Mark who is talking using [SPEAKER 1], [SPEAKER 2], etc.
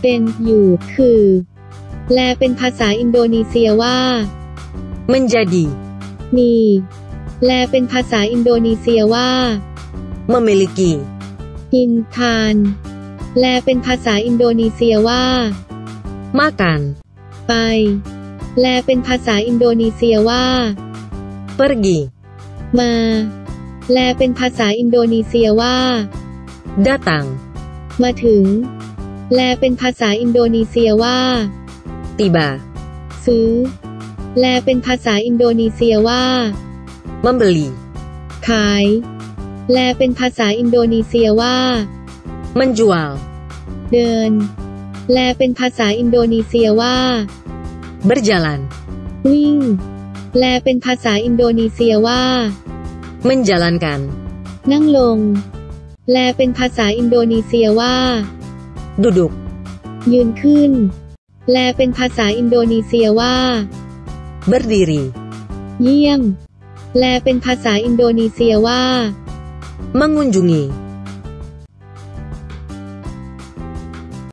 [SPEAKER 1] เป็นอยู่ คือแลเป็นภาษาอินโดนีเซียว่า
[SPEAKER 2] menjadi,
[SPEAKER 1] มีแลเป็นภาษาอินโดนีเซียว่า
[SPEAKER 2] memiliki,
[SPEAKER 1] กินทานแลเป็นภาษาอินโดนีเซียว่า
[SPEAKER 2] makan,
[SPEAKER 1] ไปแลเป็นภาษาอินโดนีเซียว่า
[SPEAKER 2] pergi,
[SPEAKER 1] มาแลเป็นภาษาอินโดนีเซียว่า
[SPEAKER 2] datang,
[SPEAKER 1] มาถึง แลเป็นภาษาอินโดนีเซียว่า
[SPEAKER 2] tiba,
[SPEAKER 1] ซื้อแลเป็นภาษาอินโดนีเซียว่า
[SPEAKER 2] membeli,
[SPEAKER 1] ขายแลเป็นภาษาอินโดนีเซียว่า
[SPEAKER 2] menjual,
[SPEAKER 1] เดินแลเป็นภาษาอินโดนีเซียว่า
[SPEAKER 2] berjalan,
[SPEAKER 1] วิ่งแลเป็นภาษาอินโดนีเซียว่า
[SPEAKER 2] menjalankan,
[SPEAKER 1] นั่งลงแลเป็นภาษาอินโดนีเซียว่า
[SPEAKER 2] duduk,
[SPEAKER 1] ยืนขึ้นแลเป็นภาษาอินโดนีเซียว่า
[SPEAKER 2] berdiri,
[SPEAKER 1] เยี่ยมแลเป็นภาษาอินโดนีเซียว่า
[SPEAKER 2] mengunjungi,